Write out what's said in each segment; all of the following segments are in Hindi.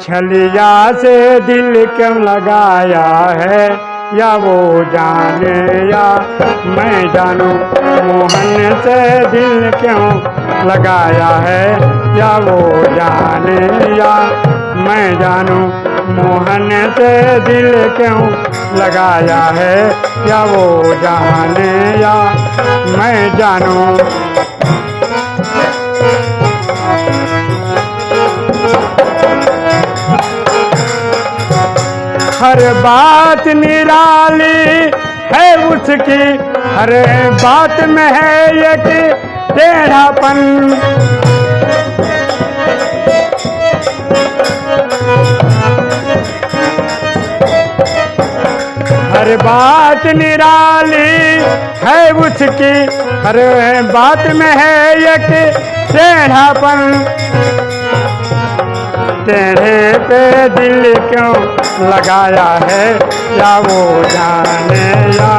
छलिया से दिल क्यों लगाया है? या वो जाने या मैं जानू? मोहन से दिल क्यों लगाया है? या वो जाने या मैं जानू? मोहन से दिल क्यों लगाया है? या वो जाने या मैं जानू? हर बात निराली है उसकी, हर बात में है एक टेढ़ापन। हर बात निराली है उसकी, हर बात में है एक टेढ़ापन। टेढ़े पे दिल क्यों लगाया है? या वो जाने या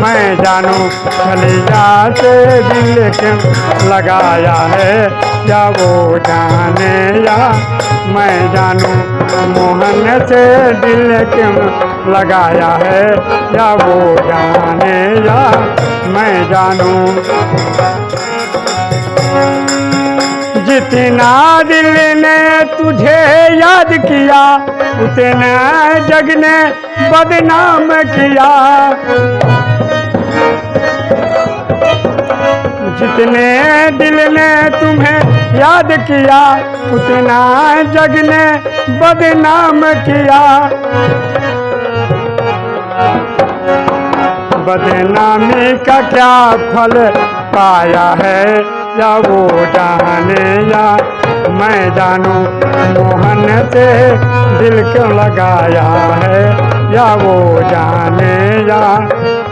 मैं जानू खलिया से दिल क्यों लगाया है? या वो जाने या मैं जानू मोहन से दिल क्यों लगाया है? या वो जाने या मैं जानू जितना दिल ने तुझे याद किया, उतना जग ने बदनाम किया। जितने दिल ने तुम्हें याद किया, उतना जग ने बदनाम किया। बदनामी का क्या फल पाया है? या वो जाने या मैं जानू मोहन से दिल क्यों लगाया है? या वो जाने या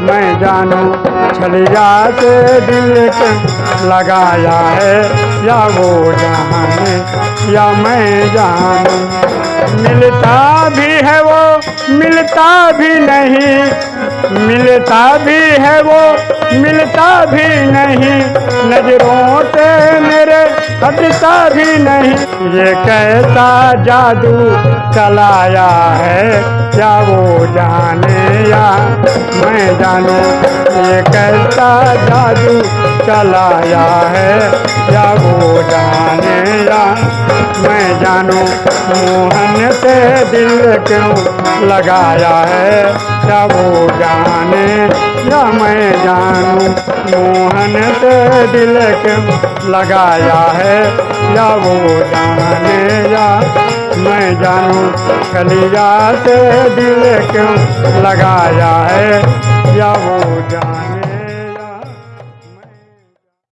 मैं जानू छलिया से दिल क्यों लगाया है? या वो जाने या मैं जानू। मिलता भी है वो, मिलता भी नहीं। मिलता भी है वो मिलता भी नहीं, नज़रों से मेरे हटता भी नहीं। ये कैसा जादू चलाया है, क्या वो जाने या मैं जानू, ये कैसा जादू चलाया है? या वो जाने या? मैं जानू, मोहन से दिल क्यों लगाया है? या वो जाने या मैं जानू, मोहन से दिल क्यों लगाया है? या वो जाने या? मैं जानू कलिया से दिल क्यों लगाया है? या वो जान